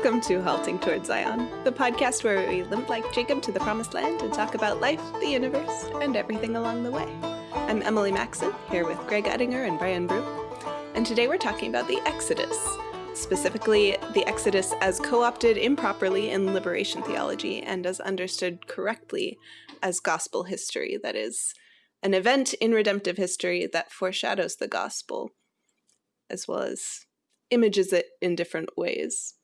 Welcome to Halting Towards Zion, the podcast where we limp like Jacob to the promised land and talk about life, the universe, and everything along the way. I'm Emily Maxon, here with Greg Ettinger and Brian Brew, and today we're talking about the Exodus, specifically the Exodus as co-opted improperly in liberation theology and as understood correctly as gospel history, that is, an event in redemptive history that foreshadows the gospel, as well as images it in different ways.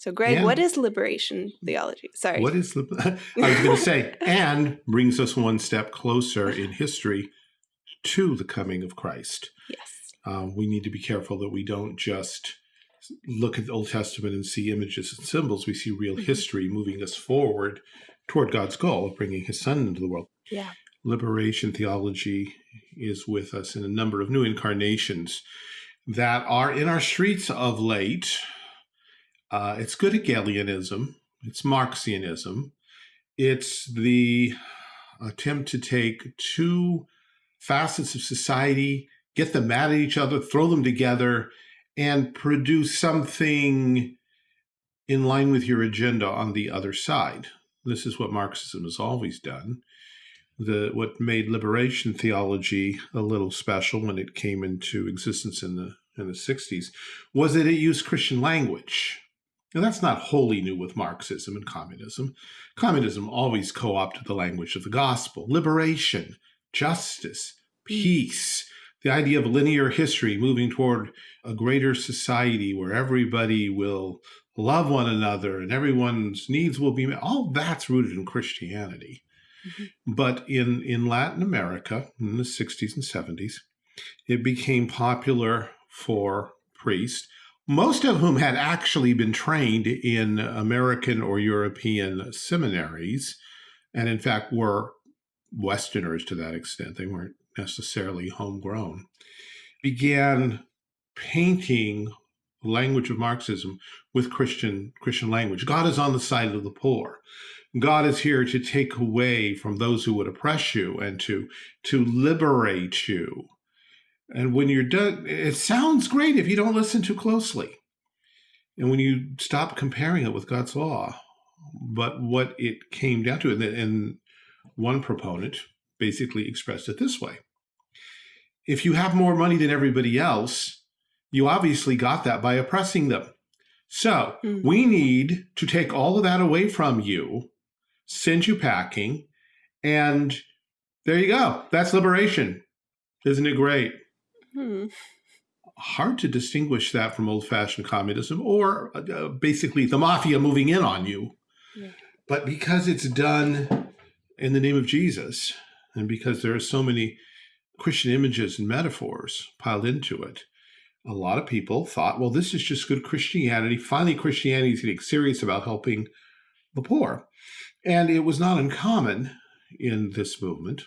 So, Greg, yeah. what is liberation theology? Sorry. What is, I was going to say, and brings us one step closer in history to the coming of Christ. Yes. Um, we need to be careful that we don't just look at the Old Testament and see images and symbols. We see real mm -hmm. history moving us forward toward God's goal of bringing his son into the world. Yeah. Liberation theology is with us in a number of new incarnations that are in our streets of late uh, it's good at Hegelianism. It's Marxianism. It's the attempt to take two facets of society, get them mad at each other, throw them together, and produce something in line with your agenda on the other side. This is what Marxism has always done. The, what made liberation theology a little special when it came into existence in the in the 60s was that it used Christian language. Now, that's not wholly new with Marxism and communism. Communism always co-opted the language of the gospel, liberation, justice, hmm. peace, the idea of linear history moving toward a greater society where everybody will love one another and everyone's needs will be met. All that's rooted in Christianity. Mm -hmm. But in, in Latin America in the 60s and 70s, it became popular for priests most of whom had actually been trained in American or European seminaries, and in fact were Westerners to that extent. They weren't necessarily homegrown, began painting language of Marxism with Christian Christian language. God is on the side of the poor. God is here to take away from those who would oppress you and to to liberate you. And when you're done, it sounds great if you don't listen too closely. And when you stop comparing it with God's law, but what it came down to, and, and one proponent basically expressed it this way. If you have more money than everybody else, you obviously got that by oppressing them. So mm. we need to take all of that away from you, send you packing, and there you go. That's liberation. Isn't it great? Hmm. Hard to distinguish that from old-fashioned communism or uh, basically the mafia moving in on you. Yeah. But because it's done in the name of Jesus, and because there are so many Christian images and metaphors piled into it, a lot of people thought, well, this is just good Christianity. Finally, Christianity is getting serious about helping the poor. And it was not uncommon in this movement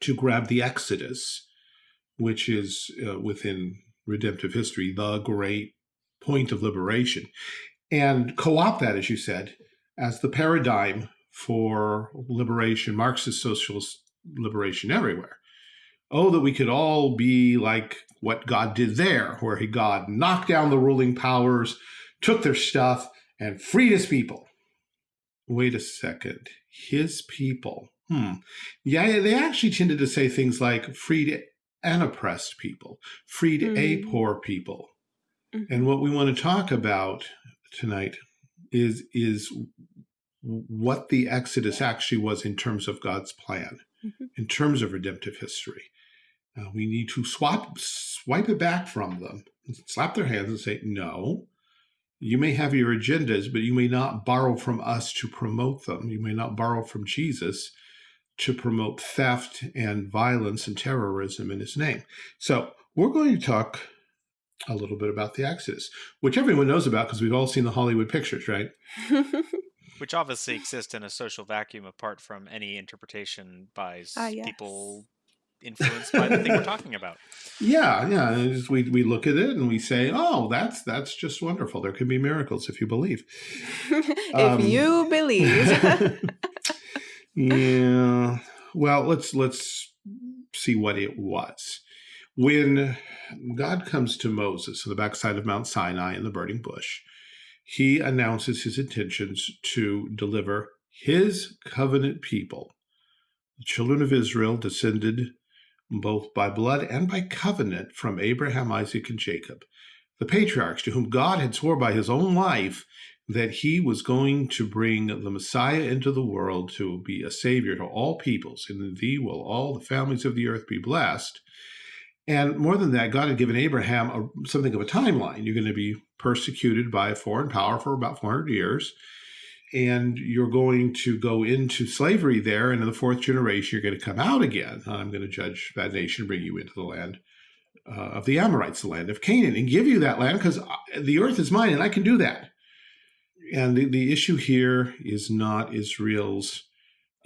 to grab the Exodus which is uh, within redemptive history, the great point of liberation, and co-opt that, as you said, as the paradigm for liberation, Marxist socialist liberation everywhere. Oh, that we could all be like what God did there, where he, God knocked down the ruling powers, took their stuff, and freed his people. Wait a second. His people. Hmm. Yeah, they actually tended to say things like freed and oppressed people, freed mm. a poor people. Mm. And what we want to talk about tonight is, is what the Exodus actually was in terms of God's plan, mm -hmm. in terms of redemptive history. Uh, we need to swap, swipe it back from them, slap their hands and say, no, you may have your agendas, but you may not borrow from us to promote them. You may not borrow from Jesus to promote theft and violence and terrorism in his name. So we're going to talk a little bit about the Exodus, which everyone knows about because we've all seen the Hollywood pictures, right? which obviously exist in a social vacuum apart from any interpretation by uh, yes. people influenced by the thing we're talking about. Yeah, yeah. We we look at it and we say, "Oh, that's that's just wonderful. There can be miracles if you believe." if um, you believe. Yeah. Well, let's let's see what it was. When God comes to Moses on the backside of Mount Sinai in the burning bush, he announces his intentions to deliver his covenant people, the children of Israel, descended both by blood and by covenant from Abraham, Isaac, and Jacob, the patriarchs to whom God had swore by his own life that he was going to bring the Messiah into the world to be a savior to all peoples. And in thee will all the families of the earth be blessed. And more than that, God had given Abraham a, something of a timeline. You're going to be persecuted by a foreign power for about 400 years. And you're going to go into slavery there. And in the fourth generation, you're going to come out again. I'm going to judge that nation, bring you into the land uh, of the Amorites, the land of Canaan, and give you that land because uh, the earth is mine and I can do that. And the, the issue here is not Israel's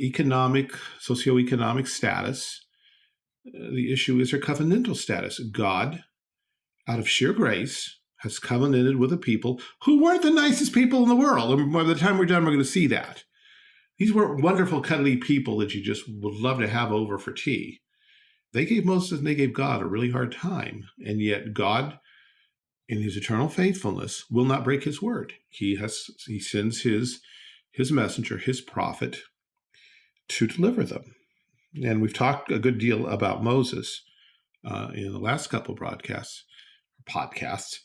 economic, socioeconomic status. Uh, the issue is her covenantal status. God, out of sheer grace, has covenanted with a people who weren't the nicest people in the world. And by the time we're done, we're going to see that. These weren't wonderful, cuddly people that you just would love to have over for tea. They gave Moses and they gave God a really hard time. And yet God in his eternal faithfulness will not break his word. He has he sends his his messenger, his prophet, to deliver them. And we've talked a good deal about Moses uh, in the last couple broadcasts, podcasts.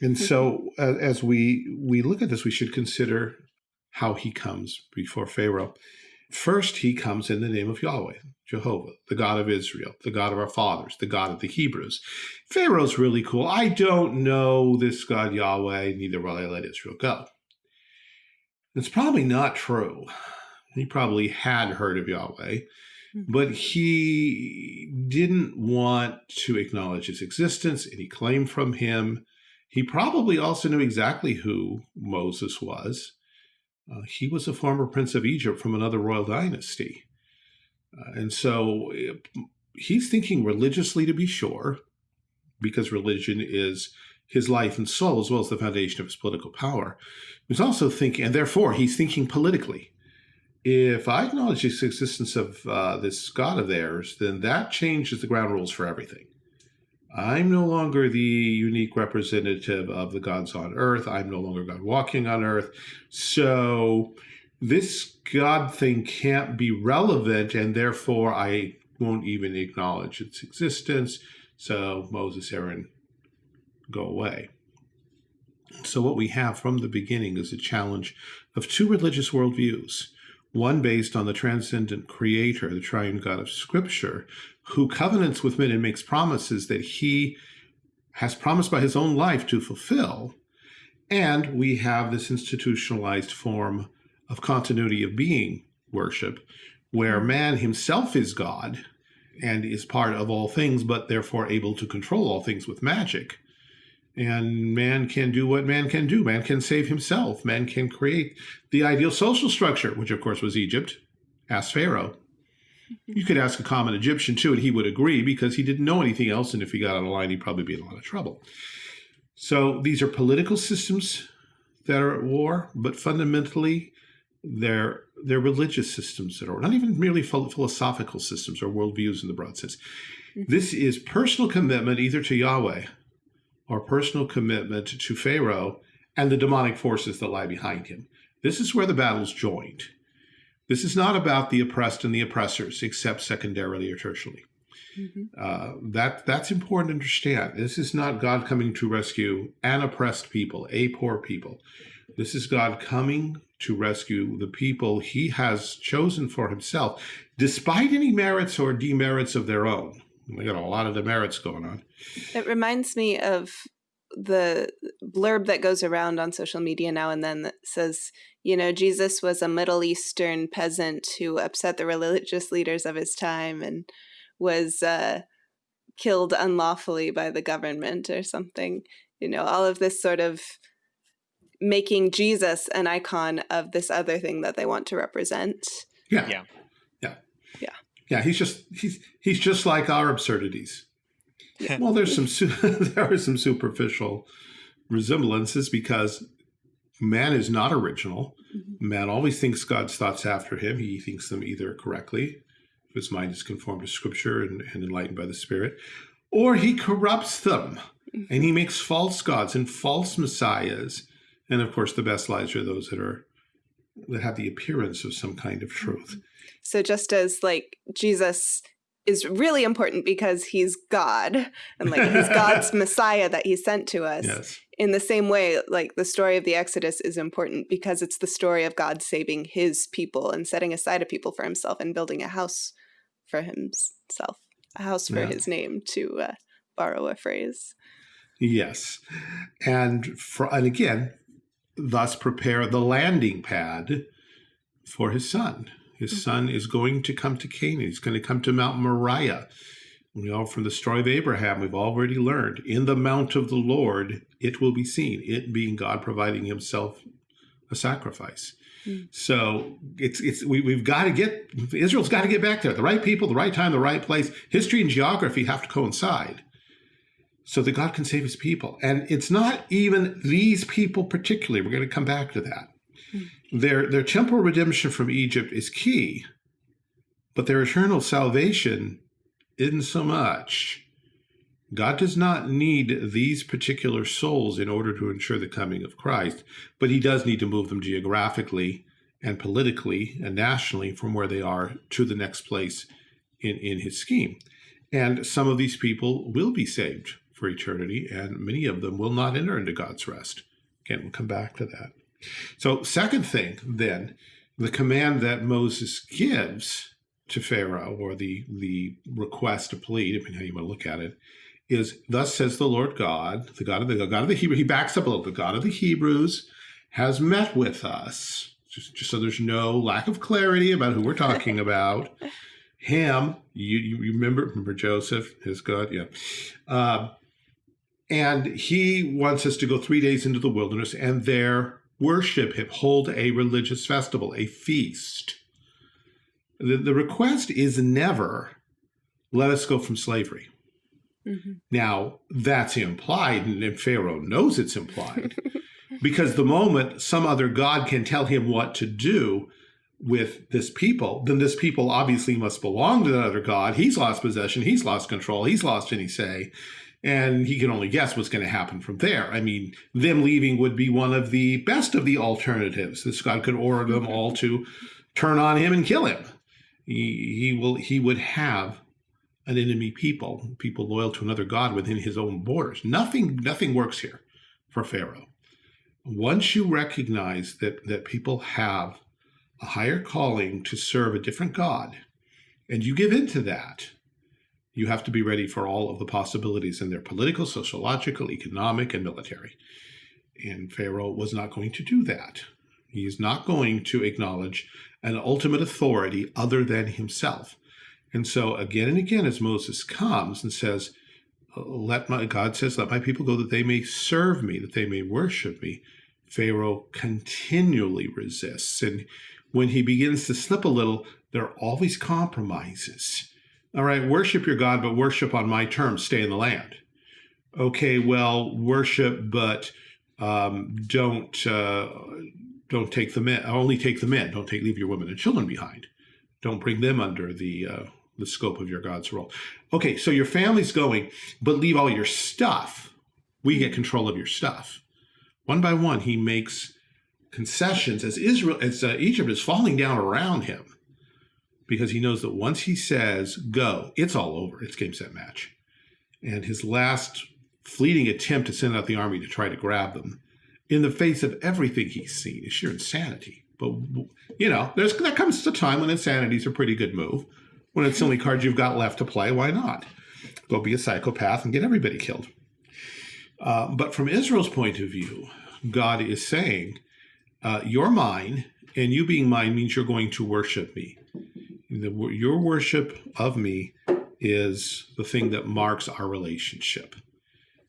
And so uh, as we we look at this, we should consider how he comes before Pharaoh. First, he comes in the name of Yahweh, Jehovah, the God of Israel, the God of our fathers, the God of the Hebrews. Pharaoh's really cool. I don't know this God Yahweh, neither will I let Israel go. It's probably not true. He probably had heard of Yahweh, hmm. but he didn't want to acknowledge his existence, any claim from him. He probably also knew exactly who Moses was. Uh, he was a former prince of Egypt from another royal dynasty. Uh, and so uh, he's thinking religiously to be sure, because religion is his life and soul as well as the foundation of his political power. He's also thinking, and therefore he's thinking politically. If I acknowledge the existence of uh, this God of theirs, then that changes the ground rules for everything. I'm no longer the unique representative of the gods on earth. I'm no longer God walking on earth. So this God thing can't be relevant, and therefore I won't even acknowledge its existence. So Moses, Aaron, go away. So what we have from the beginning is a challenge of two religious worldviews one based on the transcendent creator, the triune God of scripture, who covenants with men and makes promises that he has promised by his own life to fulfill. And we have this institutionalized form of continuity of being worship, where man himself is God and is part of all things, but therefore able to control all things with magic. And man can do what man can do. Man can save himself. Man can create the ideal social structure, which of course was Egypt. Ask Pharaoh. You could ask a common Egyptian too, and he would agree because he didn't know anything else. And if he got out of line, he'd probably be in a lot of trouble. So these are political systems that are at war, but fundamentally, they're they're religious systems that are not even merely philosophical systems or worldviews in the broad sense. Mm-hmm. This is personal commitment either to Yahweh or personal commitment to Pharaoh and the demonic forces that lie behind him. This is where the battle's joined. This is not about the oppressed and the oppressors, except secondarily or tertiarily. Mm -hmm. uh, that that's important to understand. This is not God coming to rescue an oppressed people, a poor people. This is God coming to rescue the people He has chosen for Himself, despite any merits or demerits of their own. We got a lot of demerits going on. It reminds me of the blurb that goes around on social media now and then that says, you know, Jesus was a Middle Eastern peasant who upset the religious leaders of his time and was uh, killed unlawfully by the government or something. You know, all of this sort of making Jesus an icon of this other thing that they want to represent. Yeah. Yeah. Yeah. Yeah. Yeah. He's just he's he's just like our absurdities. well, there's some there are some superficial resemblances because man is not original. Mm -hmm. Man always thinks God's thoughts after him. He thinks them either correctly, if his mind is conformed to Scripture and, and enlightened by the Spirit, or he corrupts them mm -hmm. and he makes false gods and false messiahs And of course, the best lies are those that are that have the appearance of some kind of truth. So just as like Jesus is really important because he's God and like he's God's Messiah that he sent to us. Yes. In the same way, like the story of the Exodus is important because it's the story of God saving his people and setting aside a people for himself and building a house for himself, a house for yeah. his name to uh, borrow a phrase. Yes. And for and again, thus prepare the landing pad for his son. His son is going to come to Canaan. He's going to come to Mount Moriah. You know, from the story of Abraham, we've already learned in the mount of the Lord, it will be seen, it being God providing himself a sacrifice. Mm. So it's it's we, we've got to get Israel's got to get back there. The right people, the right time, the right place. History and geography have to coincide so that God can save his people. And it's not even these people particularly. We're going to come back to that. Their, their temporal redemption from Egypt is key, but their eternal salvation isn't so much. God does not need these particular souls in order to ensure the coming of Christ, but he does need to move them geographically and politically and nationally from where they are to the next place in, in his scheme. And some of these people will be saved for eternity, and many of them will not enter into God's rest. Again, we'll come back to that. So, second thing, then, the command that Moses gives to Pharaoh, or the the request to plead, depending how you want to look at it, is thus says the Lord God, the God of the God of the Hebrew. He backs up a little. The God of the Hebrews has met with us. Just, just so there's no lack of clarity about who we're talking about. Him, you, you remember remember Joseph, his God, yeah. Uh, and he wants us to go three days into the wilderness and there worship him, hold a religious festival, a feast. The, the request is never let us go from slavery. Mm -hmm. Now, that's implied, and Pharaoh knows it's implied, because the moment some other God can tell him what to do with this people, then this people obviously must belong to another God. He's lost possession, he's lost control, he's lost any say and he can only guess what's going to happen from there. I mean, them leaving would be one of the best of the alternatives. This God could order them all to turn on him and kill him. He, he will. He would have an enemy people, people loyal to another god within his own borders. Nothing. Nothing works here for Pharaoh. Once you recognize that that people have a higher calling to serve a different god, and you give in to that, you have to be ready for all of the possibilities in their political, sociological, economic, and military. And Pharaoh was not going to do that. He is not going to acknowledge an ultimate authority other than himself. And so again and again, as Moses comes and says, let my, God says, let my people go that they may serve me, that they may worship me. Pharaoh continually resists. And when he begins to slip a little, there are always compromises. All right, worship your God, but worship on my terms, stay in the land. Okay, well, worship, but um, don't uh, don't take the men. Only take the men. Don't take leave your women and children behind. Don't bring them under the uh, the scope of your God's role. Okay, so your family's going, but leave all your stuff. We get control of your stuff. One by one, he makes concessions as Israel, as uh, Egypt is falling down around him because he knows that once he says go, it's all over. It's game, set, match. And his last fleeting attempt to send out the army to try to grab them in the face of everything he's seen is sheer insanity. But, you know, there's there comes a time when insanity is a pretty good move. When it's the only card you've got left to play, why not? Go be a psychopath and get everybody killed. Uh, but from Israel's point of view, God is saying, uh, you're mine, and you being mine means you're going to worship me the, your worship of me is the thing that marks our relationship.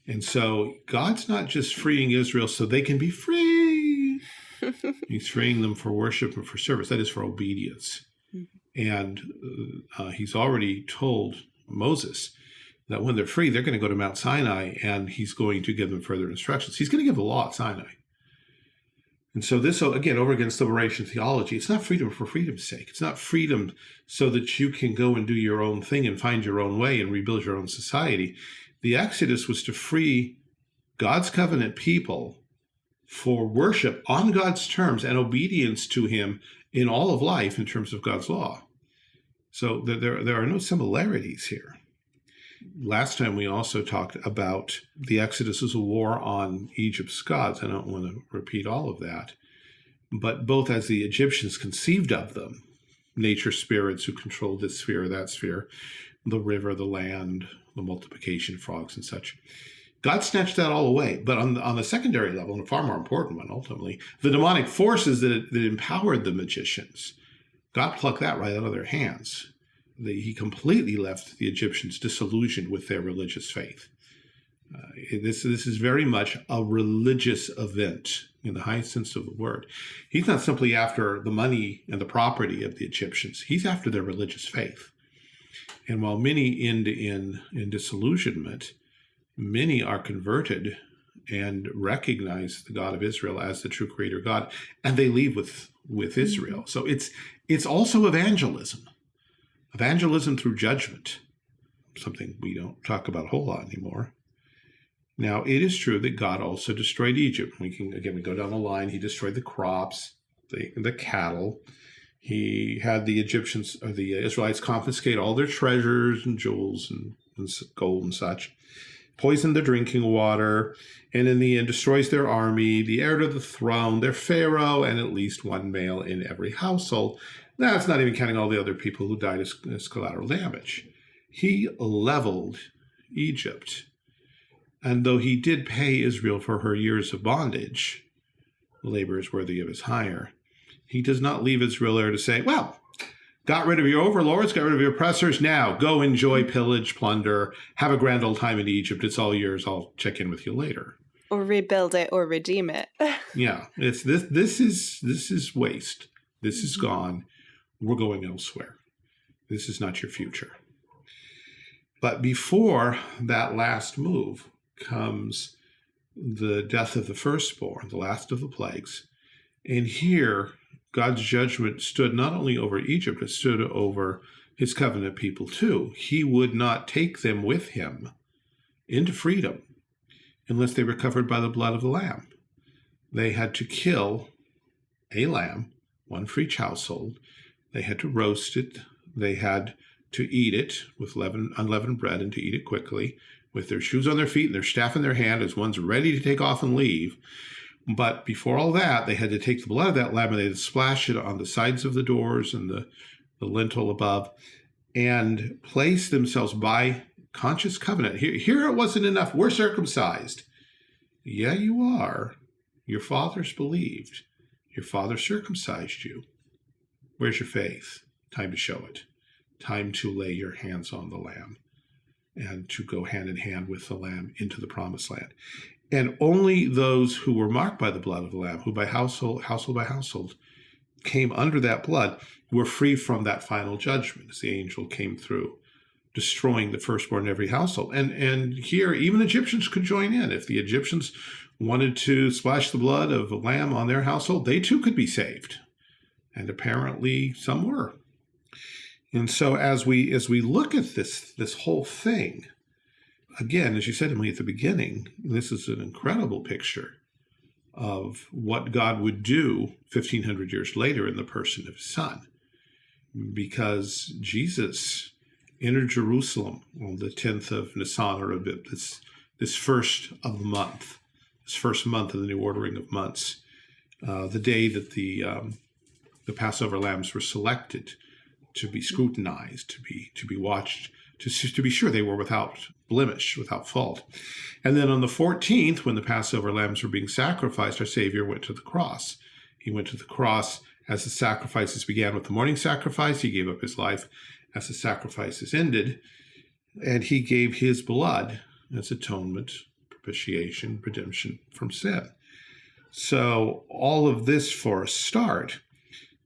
And so God's not just freeing Israel so they can be free. he's freeing them for worship and for service. That is for obedience. Mm -hmm. And uh, he's already told Moses that when they're free, they're going to go to Mount Sinai and he's going to give them further instructions. He's going to give the law at Sinai. And so this, again, over against liberation theology, it's not freedom for freedom's sake. It's not freedom so that you can go and do your own thing and find your own way and rebuild your own society. The Exodus was to free God's covenant people for worship on God's terms and obedience to him in all of life in terms of God's law. So there, there are no similarities here. Last time we also talked about the Exodus as a war on Egypt's gods. I don't want to repeat all of that. But both as the Egyptians conceived of them, nature spirits who controlled this sphere that sphere, the river, the land, the multiplication frogs and such, God snatched that all away. But on the, on the secondary level, and a far more important one ultimately, the demonic forces that, that empowered the magicians, God plucked that right out of their hands. The, he completely left the Egyptians disillusioned with their religious faith. Uh, this, this is very much a religious event in the highest sense of the word. He's not simply after the money and the property of the Egyptians. He's after their religious faith. And while many end in, in disillusionment, many are converted and recognize the God of Israel as the true creator God, and they leave with, with mm-hmm. Israel. So it's, it's also evangelism, evangelism through judgment, something we don't talk about a whole lot anymore. Now, it is true that God also destroyed Egypt. We can, again, we go down the line. He destroyed the crops, the, the cattle. He had the Egyptians, or the Israelites confiscate all their treasures and jewels and, and gold and such poison the drinking water, and in the end destroys their army, the heir to the throne, their pharaoh, and at least one male in every household. That's not even counting all the other people who died as, as collateral damage. He leveled Egypt. And though he did pay Israel for her years of bondage, labor is worthy of his hire, he does not leave Israel there to say, well, Got rid of your overlords, got rid of your oppressors. Now go enjoy pillage, plunder, have a grand old time in Egypt. It's all yours. I'll check in with you later. Or rebuild it or redeem it. yeah, it's this. This is this is waste. This is mm-hmm. gone. We're going elsewhere. This is not your future. But before that last move comes the death of the firstborn, the last of the plagues. And here God's judgment stood not only over Egypt, it stood over his covenant people too. He would not take them with him into freedom unless they were covered by the blood of the lamb. They had to kill a lamb, one for each household. They had to roast it. They had to eat it with leaven, unleavened bread and to eat it quickly with their shoes on their feet and their staff in their hand as one's ready to take off and leave. But before all that, they had to take the blood of that lamb and they had to splash it on the sides of the doors and the, the lintel above and place themselves by conscious covenant. Here, here it wasn't enough. We're circumcised. Yeah, you are. Your fathers believed. Your father circumcised you. Where's your faith? Time to show it. Time to lay your hands on the lamb and to go hand in hand with the lamb into the promised land. And only those who were marked by the blood of the Lamb, who by household, household by household, came under that blood, were free from that final judgment as the angel came through, destroying the firstborn in every household. And and here, even Egyptians could join in. If the Egyptians wanted to splash the blood of a lamb on their household, they too could be saved. And apparently some were. And so as we as we look at this this whole thing, again, as you said to me at the beginning, this is an incredible picture of what God would do 1500 years later in the person of his son. Because Jesus entered Jerusalem on the 10th of Nisan, or Abib, this, this first of the month, this first month of the new ordering of months, uh, the day that the, um, the Passover lambs were selected to be scrutinized, to be, to be watched to, to be sure they were without blemish, without fault. And then on the 14th, when the Passover lambs were being sacrificed, our Savior went to the cross. He went to the cross as the sacrifices began with the morning sacrifice. He gave up his life as the sacrifices ended. And he gave his blood as atonement, propitiation, redemption from sin. So all of this for a start.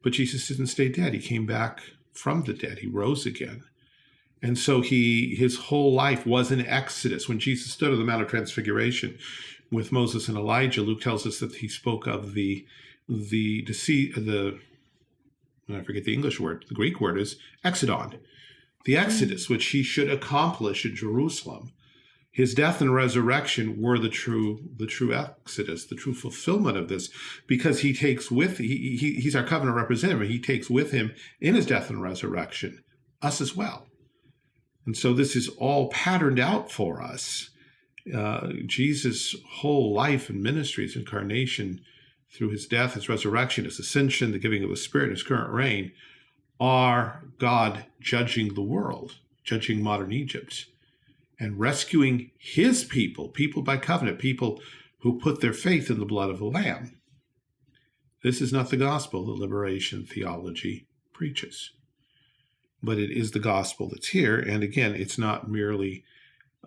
But Jesus didn't stay dead. He came back from the dead. He rose again. And so he his whole life was an exodus. When Jesus stood on the Mount of Transfiguration with Moses and Elijah, Luke tells us that he spoke of the the deceit uh, the I forget the English word, the Greek word is exodon, the exodus which he should accomplish in Jerusalem. His death and resurrection were the true the true exodus the true fulfillment of this because he takes with he, he he's our covenant representative. He takes with him in his death and resurrection us as well. And so this is all patterned out for us. Uh, jesus whole life and ministry his incarnation through his death his resurrection his ascension the giving of the spirit his current reign are god judging the world judging modern egypt and rescuing his people, people by covenant, people who put their faith in the blood of the Lamb. This is not the gospel that liberation theology preaches, but it is the gospel that's here. And again, it's not merely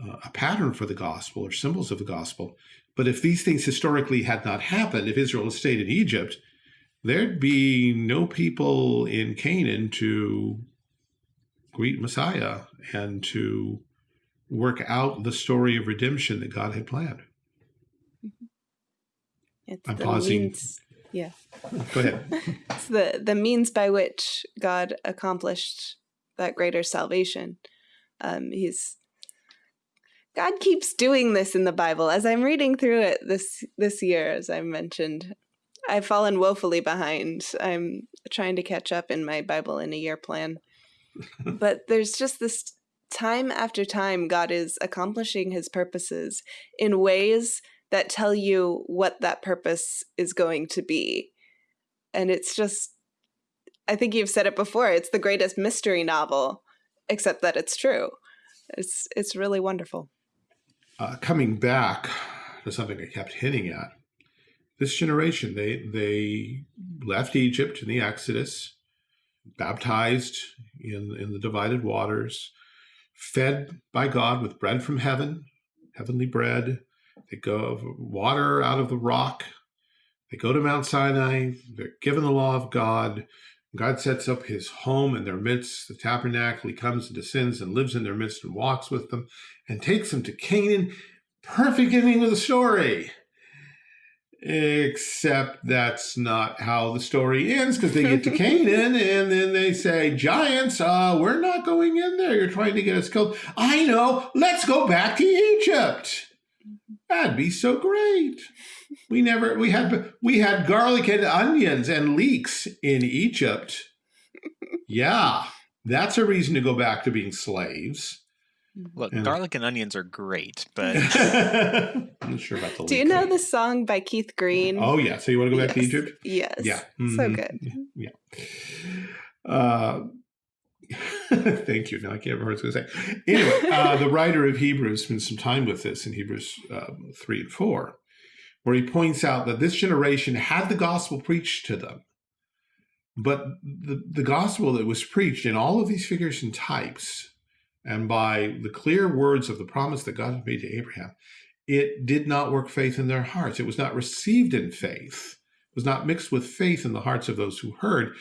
uh, a pattern for the gospel or symbols of the gospel, but if these things historically had not happened, if Israel stayed in Egypt, there'd be no people in Canaan to greet Messiah and to work out the story of redemption that God had planned. Mm-hmm. It's I'm pausing. Means, yeah. Go ahead. it's the, the means by which God accomplished that greater salvation. Um, he's God keeps doing this in the Bible. As I'm reading through it this this year, as I mentioned, I've fallen woefully behind. I'm trying to catch up in my Bible in a year plan. but there's just this time after time, God is accomplishing his purposes in ways that tell you what that purpose is going to be. And it's just, I think you've said it before, it's the greatest mystery novel, except that it's true. It's, it's really wonderful. Uh, coming back to something I kept hinting at, this generation, they, they left Egypt in the Exodus, baptized in, in the divided waters, fed by God with bread from heaven, heavenly bread. They go water out of the rock. They go to Mount Sinai. They're given the law of God. God sets up his home in their midst, the tabernacle. He comes and descends and lives in their midst and walks with them and takes them to Canaan. Perfect ending of the story. Except that's not how the story ends because they get to Canaan and then they say, Giants, uh, we're not going in there. You're trying to get us killed. I know. Let's go back to Egypt. That'd be so great. We never we had we had garlic and onions and leeks in Egypt. Yeah, that's a reason to go back to being slaves. Look, and garlic and onions are great, but I'm not sure about the. Do you know the song by Keith Green? Oh yeah, so you want to go back yes. to Egypt? Yes. Yeah. Mm -hmm. So good. Yeah. Uh, thank you. Now I can't remember what I was going to say. Anyway, uh, the writer of Hebrews spends some time with this in Hebrews um, three and four, where he points out that this generation had the gospel preached to them, but the the gospel that was preached in all of these figures and types and by the clear words of the promise that God had made to Abraham, it did not work faith in their hearts. It was not received in faith. It was not mixed with faith in the hearts of those who heard.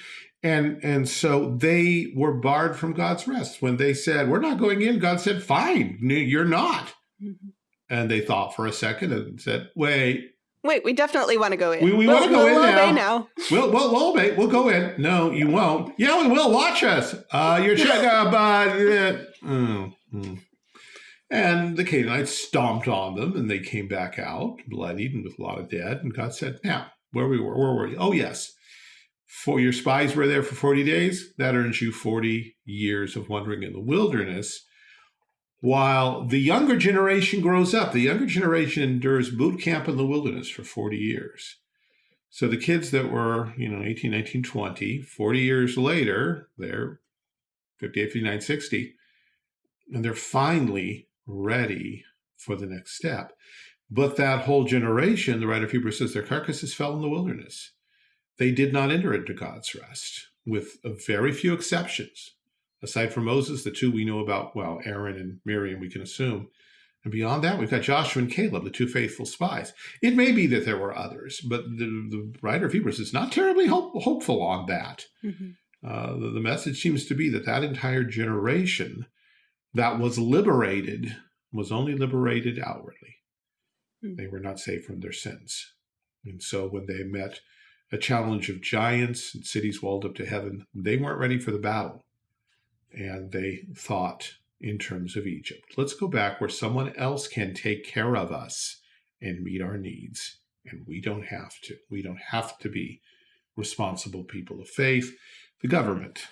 And, and so they were barred from God's rest. When they said, we're not going in, God said, fine, you're not. Mm -hmm. And they thought for a second and said, wait, Wait, we definitely want to go in. We, we we'll, want to go we'll in now. now. We'll, we'll, we'll obey. We'll go in. No, you won't. Yeah, we will. Watch us. Uh, you're check. Uh, but, uh, mm, mm. And the Canaanites stomped on them, and they came back out, bloodied and with a lot of dead. And God said, "Now, where we were, where were you? Oh, yes, for your spies were there for forty days. That earns you forty years of wandering in the wilderness." While the younger generation grows up. The younger generation endures boot camp in the wilderness for 40 years. So the kids that were, you know, 18, 19, 20, 40 years later, they're 58, 59, 60, and they're finally ready for the next step. But that whole generation, the writer of Hebrews says, their carcasses fell in the wilderness. They did not enter into God's rest, with very few exceptions. Aside from Moses, the two we know about, well, Aaron and Miriam, we can assume. And beyond that, we've got Joshua and Caleb, the two faithful spies. It may be that there were others, but the, the writer of Hebrews is not terribly hope, hopeful on that. Mm -hmm. uh, the, the, message seems to be that that entire generation that was liberated was only liberated outwardly. Mm -hmm. They were not saved from their sins. And so when they met a challenge of giants and cities walled up to heaven, they weren't ready for the battle and they thought in terms of Egypt. Let's go back where someone else can take care of us and meet our needs. And we don't have to. We don't have to be responsible people of faith. The government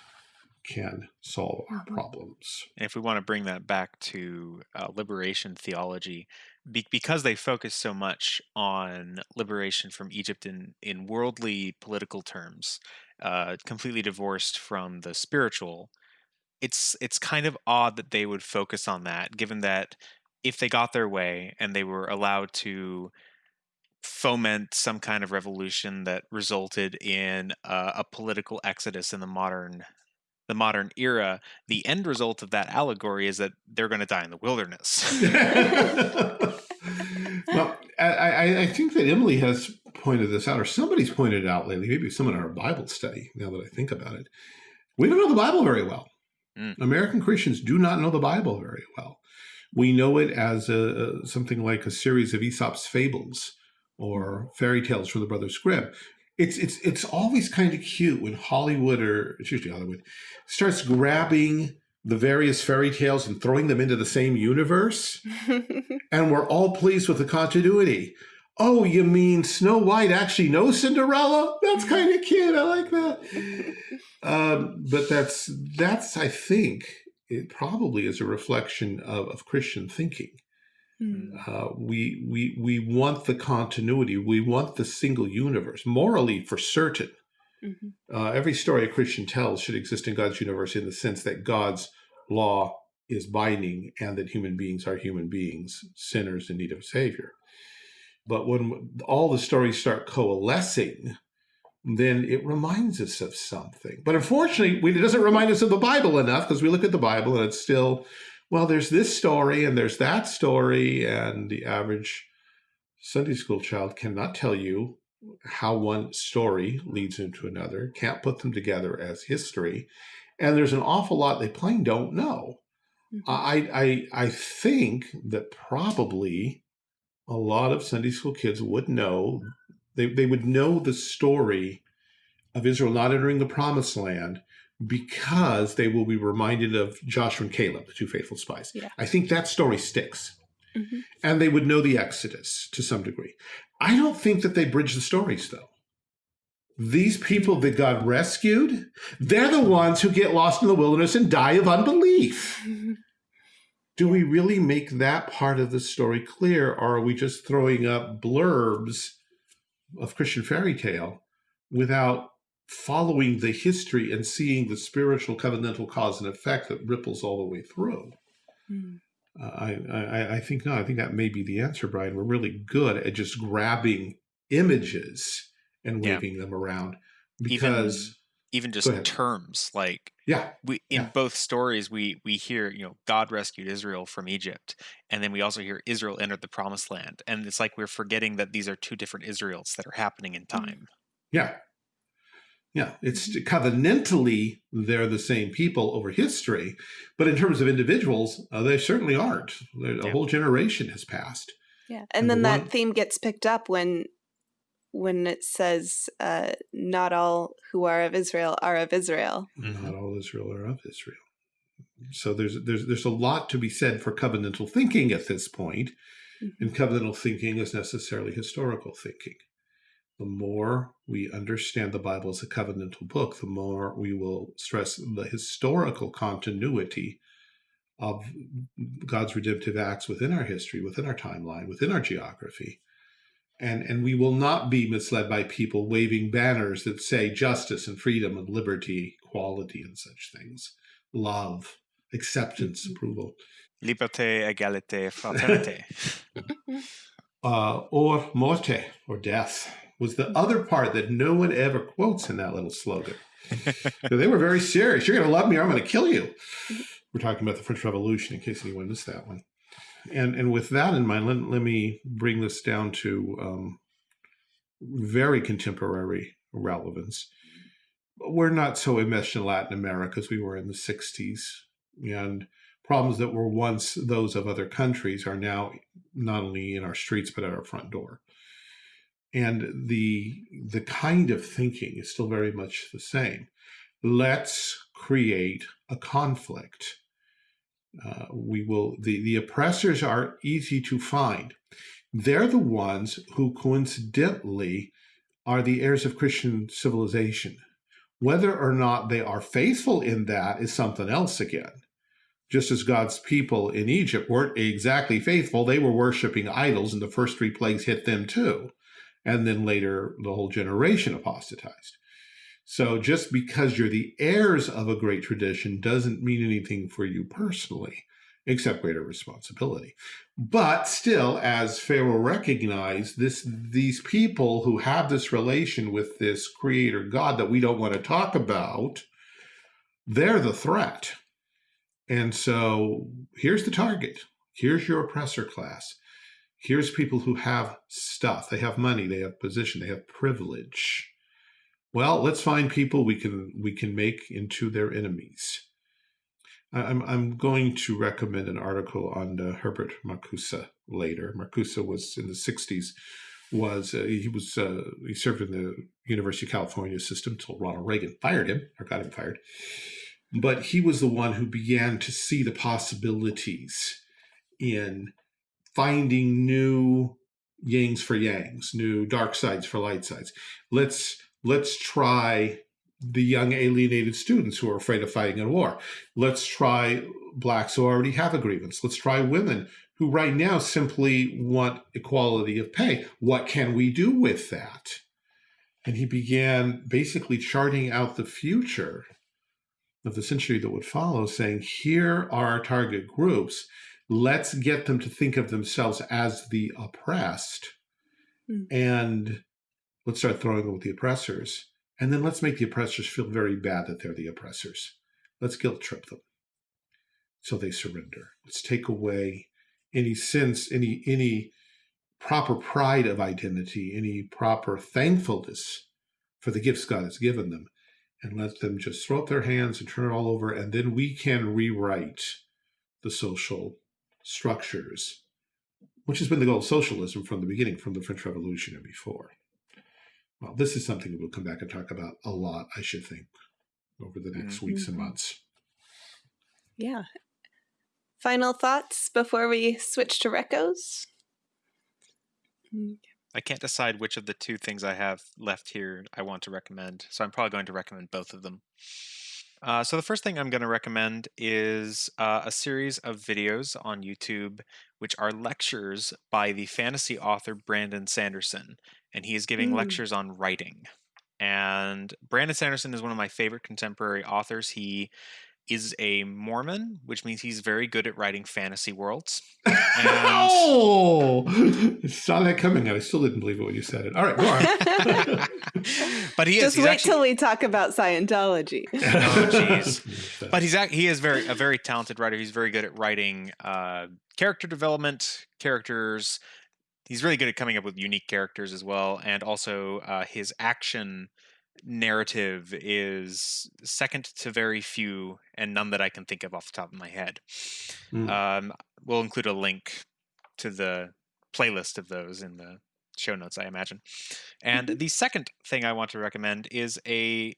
can solve our problems. And if we want to bring that back to uh, liberation theology, be- because they focus so much on liberation from Egypt in, in worldly political terms, uh, completely divorced from the spiritual, it's it's kind of odd that they would focus on that, given that if they got their way and they were allowed to foment some kind of revolution that resulted in a political exodus in the modern the modern era, the end result of that allegory is that they're going to die in the wilderness. well, I, I, think that Emily has pointed this out, or somebody's pointed it out lately, maybe someone in our Bible study, now that I think about it. We don't know the Bible very well. Mm. American Christians do not know the Bible very well. We know it as a, a, something like a series of Aesop's fables or fairy tales from the Brothers Grimm. It's it's it's always kind of cute when Hollywood or it's usually Hollywood starts grabbing the various fairy tales and throwing them into the same universe, and we're all pleased with the continuity. Oh, you mean Snow White actually knows Cinderella? That's kind of cute. I like that. Um, but that's that's I think it probably is a reflection of, of Christian thinking. Mm. Uh, we we we want the continuity. We want the single universe morally for certain. Mm -hmm. uh, every story a Christian tells should exist in God's universe in the sense that God's law is binding and that human beings are human beings, sinners in need of a savior. But when all the stories start coalescing, then it reminds us of something. But unfortunately, it doesn't remind us of the Bible enough because we look at the Bible and it's still, well, there's this story and there's that story. And the average Sunday school child cannot tell you how one story leads into another, can't put them together as history. And there's an awful lot they plain don't know. Mm -hmm. I, I, I think that probably a lot of Sunday school kids would know they, they would know the story of Israel not entering the promised land because they will be reminded of Joshua and Caleb, the two faithful spies. Yeah. I think that story sticks. Mm -hmm. And they would know the Exodus to some degree. I don't think that they bridge the stories, though. These people that God rescued, they're the ones who get lost in the wilderness and die of unbelief. Do we really make that part of the story clear, or are we just throwing up blurbs of Christian fairy tale without following the history and seeing the spiritual covenantal cause and effect that ripples all the way through. Mm. Uh, I, I, I think no, I think that may be the answer, Brian. We're really good at just grabbing images and waving yeah. them around because even, even just terms like yeah we in yeah. both stories we we hear you know god rescued israel from egypt and then we also hear israel entered the promised land and it's like we're forgetting that these are two different israels that are happening in mm-hmm. time yeah yeah it's covenantally they're the same people over history but in terms of individuals uh, they certainly aren't a yeah. whole generation has passed yeah and, and then the that one... theme gets picked up when when it says uh, not all who are of Israel are of Israel. Mm-hmm. Not all Israel are of Israel. So there's there's there's a lot to be said for covenantal thinking at this point, mm -hmm. and covenantal thinking is necessarily historical thinking. The more we understand the Bible as a covenantal book, the more we will stress the historical continuity of God's redemptive acts within our history, within our timeline, within our geography, and and we will not be misled by people waving banners that say justice and freedom and liberty, equality and such things, love, acceptance, mm -hmm. approval. Liberté, égalité, fraternité. uh, or morte, or death, was the other part that no one ever quotes in that little slogan. they were very serious. You're going to love me or I'm going to kill you. We're talking about the French Revolution, in case anyone missed that one and and with that in mind, let, let me bring this down to um, very contemporary relevance. We're not so enmeshed in Latin America as we were in the 60s. And problems that were once those of other countries are now not only in our streets, but at our front door. And the, the kind of thinking is still very much the same. Let's create a conflict Uh, we will the the oppressors are easy to find. They're the ones who coincidentally are the heirs of Christian civilization. Whether or not they are faithful in that is something else again. Just as God's people in Egypt weren't exactly faithful, they were worshiping idols, and the first three plagues hit them too. And then later, the whole generation apostatized. So just because you're the heirs of a great tradition doesn't mean anything for you personally, except greater responsibility. But still, as Pharaoh recognized, this these people who have this relation with this creator God that we don't want to talk about, they're the threat. And so here's the target. Here's your oppressor class. Here's people who have stuff. They have money, they have position, they have privilege well, let's find people we can we can make into their enemies. I'm I'm going to recommend an article on uh, Herbert Marcuse later. Marcuse was in the 60s was uh, he was uh, he served in the University of California system until Ronald Reagan fired him or got him fired. But he was the one who began to see the possibilities in finding new yings for yangs, new dark sides for light sides. Let's let's try the young alienated students who are afraid of fighting in war. Let's try blacks who already have a grievance. Let's try women who right now simply want equality of pay. What can we do with that? And he began basically charting out the future of the century that would follow, saying, here are our target groups. Let's get them to think of themselves as the oppressed. Mm. And Let's start throwing them with the oppressors. And then let's make the oppressors feel very bad that they're the oppressors. Let's guilt trip them so they surrender. Let's take away any sense, any any proper pride of identity, any proper thankfulness for the gifts God has given them, and let them just throw up their hands and turn it all over, and then we can rewrite the social structures, which has been the goal of socialism from the beginning, from the French Revolution and before. Well, this is something we'll come back and talk about a lot, I should think, over the next mm-hmm. weeks and mm-hmm. months. Yeah. Final thoughts before we switch to recos? I can't decide which of the two things I have left here I want to recommend, so I'm probably going to recommend both of them. Uh, so the first thing I'm going to recommend is uh, a series of videos on YouTube, which are lectures by the fantasy author Brandon Sanderson and he is giving mm. lectures on writing. And Brandon Sanderson is one of my favorite contemporary authors. He is a Mormon, which means he's very good at writing fantasy worlds. And... oh, saw that coming. I still didn't believe it when you said it. All right, go on. but he is, just wait actually... till we talk about Scientology. oh, jeez. but he's he is very a very talented writer. He's very good at writing uh, character development, characters, he's really good at coming up with unique characters as well, and also uh, his action narrative is second to very few, and none that I can think of off the top of my head. Mm. Um, we'll include a link to the playlist of those in the show notes, I imagine. And mm-hmm. the second thing I want to recommend is a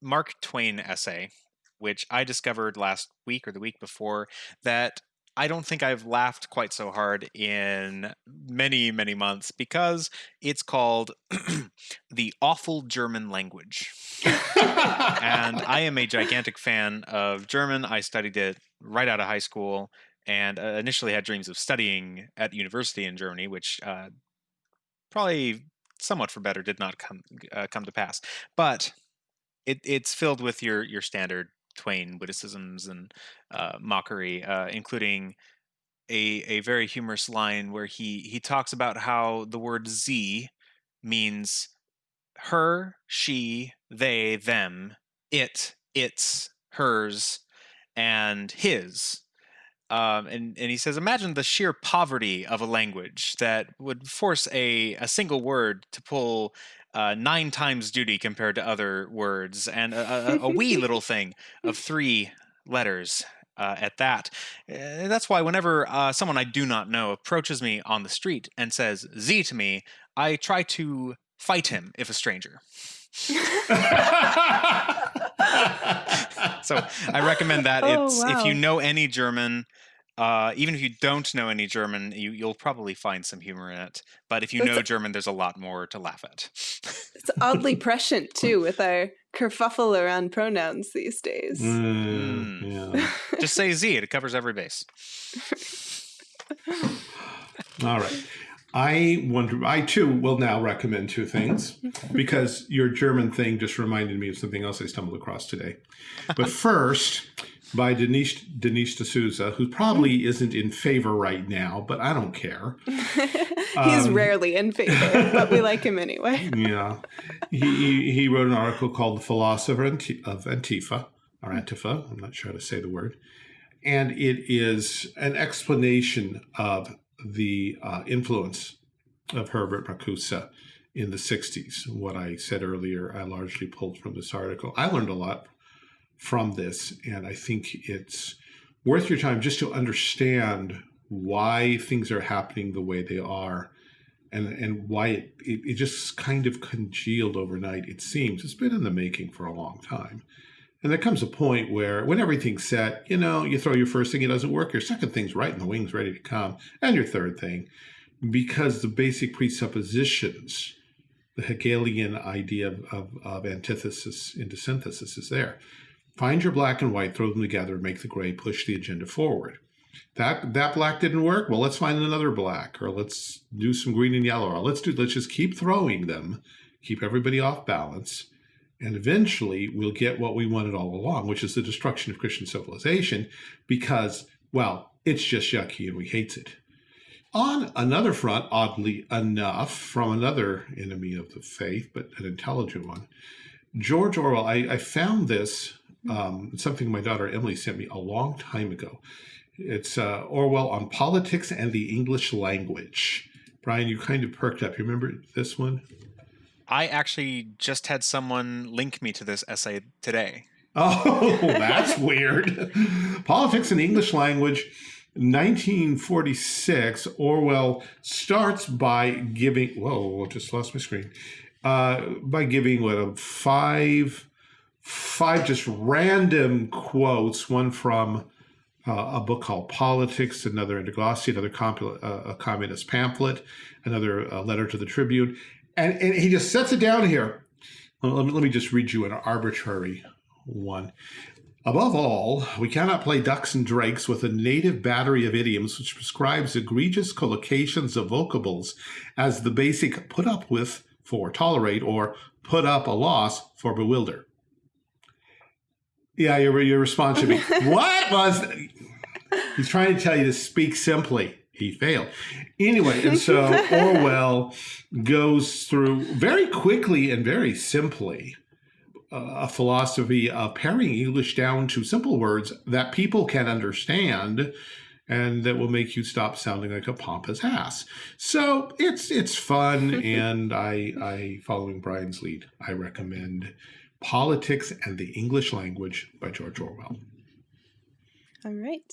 Mark Twain essay, which I discovered last week or the week before that I don't think I've laughed quite so hard in many, many months because it's called The Awful German Language. and I am a gigantic fan of German. I studied it right out of high school and uh, initially had dreams of studying at university in Germany, which uh, probably somewhat for better did not come uh, come to pass. But it, it's filled with your your standard Twain witticisms and uh, mockery, uh, including a a very humorous line where he he talks about how the word "z" means her, she, they, them, it, its, hers, and his. Um, and, and he says, imagine the sheer poverty of a language that would force a, a single word to pull uh, nine times duty compared to other words, and a, a, a wee little thing of three letters uh, at that. Uh, that's why whenever uh, someone I do not know approaches me on the street and says Z to me, I try to fight him if a stranger. so I recommend that. Oh, It's wow. if you know any German, uh, even if you don't know any German, you, you'll probably find some humor in it. But if you That's know a- German, there's a lot more to laugh at. It's oddly prescient too with our kerfuffle around pronouns these days. Mm, yeah. Just say Z; it covers every base. All right. I wonder, I too will now recommend two things because your German thing just reminded me of something else I stumbled across today. But first, by Dinesh, Dinesh D'Souza, who probably isn't in favor right now, but I don't care. He's Um, rarely in favor, but we like him anyway. Yeah. He, he, he wrote an article called The Philosopher of Antifa, or Antifa, I'm not sure how to say the word. And it is an explanation of the uh, influence of Herbert Marcuse in the 60s. What I said earlier, I largely pulled from this article. I learned a lot from this, and I think it's worth your time just to understand why things are happening the way they are and and why it, it, it just kind of congealed overnight it seems. It's been in the making for a long time. And there comes a point where when everything's set you know you throw your first thing it doesn't work your second thing's right in the wings ready to come and your third thing because the basic presuppositions the hegelian idea of, of, of antithesis into synthesis is there find your black and white throw them together make the gray push the agenda forward. That that black didn't work? Well let's find another black or let's do some green and yellow or let's do let's just keep throwing them keep everybody off balance and eventually we'll get what we wanted all along which is the destruction of christian civilization because well it's just yucky and we hate it. On another front oddly enough from another enemy of the faith but an intelligent one george orwell i, I found this um, something my daughter emily sent me a long time ago it's uh, Orwell on politics and the English language. Brian, you kind of perked up. You remember this one? I actually just had someone link me to this essay today. Oh, that's weird. Politics and English language, 1946. Orwell starts by giving, whoa, just lost my screen. Uh, by giving what a five, five just random quotes. One from uh, a book called Politics, another Interglossa, another uh, a communist pamphlet, another uh, letter to the Tribune, and, and he just sets it down here. Let me, let me just read you an arbitrary one. Above all, we cannot play ducks and drakes with a native battery of idioms which prescribes egregious collocations of vocables as the basic put up with for tolerate or put up a loss for bewilder. Yeah, your, your response should be, what was... He's trying to tell you to speak simply. He failed. Anyway, and so Orwell goes through very quickly and very simply uh, a philosophy of paring English down to simple words that people can understand and that will make you stop sounding like a pompous ass. So it's it's fun and I I following Brian's lead, I recommend Politics and the English Language by George Orwell. All right.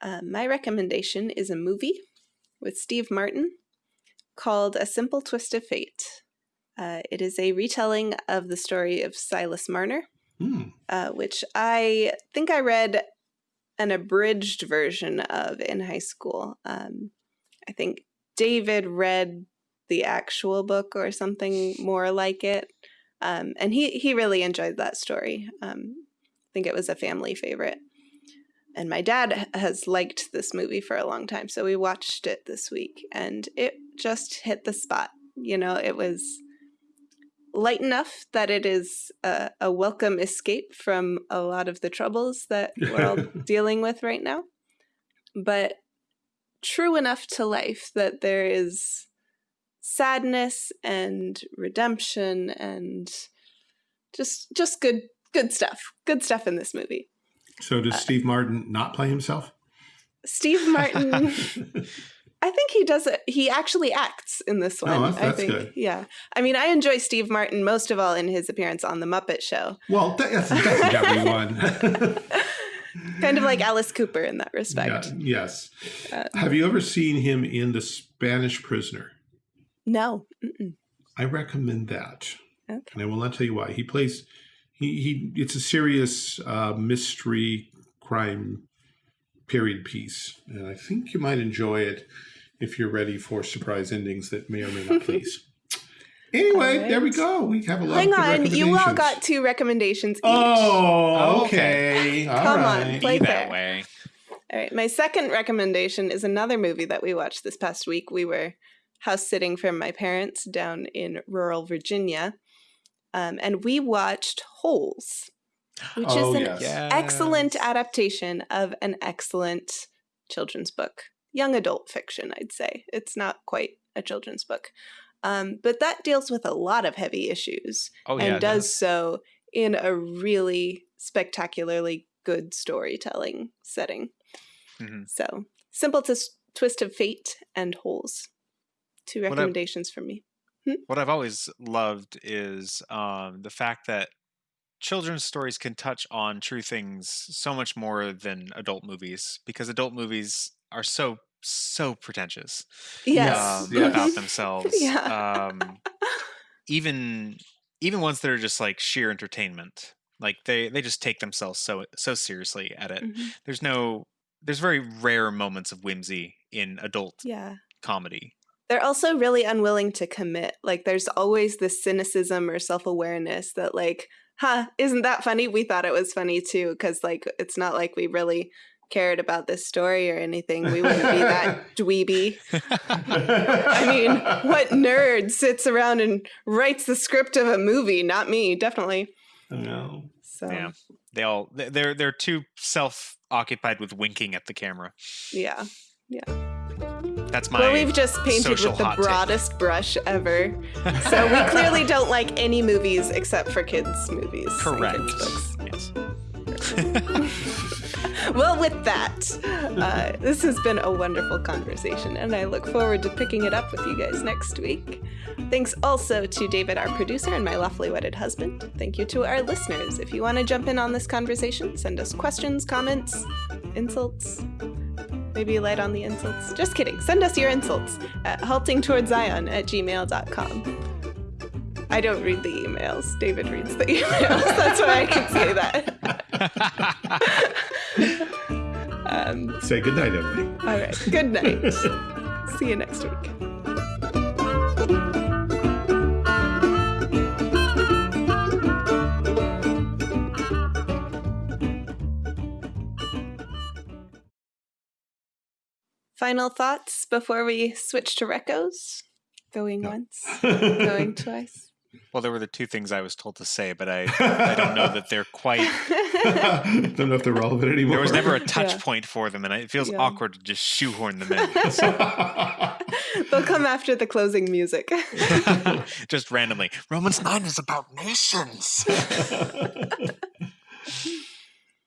Uh, my recommendation is a movie with Steve Martin called A Simple Twist of Fate. Uh, it is a retelling of the story of Silas Marner, Hmm. uh, which I think I read an abridged version of in high school. Um, I think David read the actual book or something more like it. Um, and he, he really enjoyed that story. Um, I think it was a family favorite. And my dad has liked this movie for a long time. So we watched it this week and it just hit the spot. You know, it was light enough that it is a, a welcome escape from a lot of the troubles that we're all dealing with right now, but true enough to life that there is sadness and redemption and just just good good stuff good stuff in this movie So does Steve Martin not play himself? steve martin i think he does it he actually acts in this one Oh, that's- i that's think good. yeah i mean i enjoy steve martin most of all in his appearance on the muppet show Well, that- that's, that's everyone. kind of like alice cooper in that respect Yeah, yes. Uh, Have you ever seen him in The Spanish Prisoner? No Mm-mm. I recommend that. Okay. And I will not tell you why. He plays he, he it's a serious uh, mystery crime period piece, and I think you might enjoy it if you're ready for surprise endings that may or may not please. Anyway, All there we go. We have a lot Hang of good on, you all got two recommendations each. Oh, Okay. okay. All Come on, right. play Be fair. that way. All right, my second recommendation is another movie that we watched this past week. We were house sitting for my parents down in rural Virginia, um, and we watched Holes, which Oh, is an yes. Yes. excellent adaptation of an excellent children's book, young adult fiction, I'd say. It's not quite a children's book, um, but that deals with a lot of heavy issues Oh and yeah, does so in a really spectacularly good storytelling setting. Mhm. So, Simple Tis- Twist of Fate and Holes. Two recommendations from me. what I've always loved is um, the fact that children's stories can touch on true things so much more than adult movies because adult movies are so so pretentious Yes. um, yes. about themselves Yeah. um, even even ones that are just like sheer entertainment like they they just take themselves so so seriously at it Mhm. there's no there's very rare moments of whimsy in adult Yeah. comedy They're also really unwilling to commit. Like, there's always this cynicism or self awareness that, like, huh, isn't that funny? We thought it was funny too, because, like, it's not like we really cared about this story or anything. We wouldn't be that dweeby. I mean, what nerd sits around and writes the script of a movie? Not me, definitely. No. So, Yeah. they all they- they're they're too self occupied with winking at the camera Yeah, yeah. That's my well, we've just painted with the take. broadest brush ever. So we clearly don't like any movies except for kids' movies. correct Kids' books. yes Well, with that, uh, this has been a wonderful conversation, and I look forward to picking it up with you guys next week. Thanks also to David, our producer, and my lawfully wedded husband. Thank you to our listeners. If you want to jump in on this conversation, send us questions, comments, insults. Maybe light on the insults. Just kidding. Send us your insults at haltingtowardszion at gmail.com. I don't read the emails. David reads the emails. That's why I can say that. um, Say goodnight, Emily. all right. Good night. See you next week. Final thoughts before we switch to recos? Going No. once, going twice. well there were the two things i was told to say but i i don't know that they're quite Don't know if they're relevant anymore. there was never a touch Yeah. point for them and it feels Yeah. awkward to just shoehorn them in They'll come after the closing music. just randomly romans 9 is about nations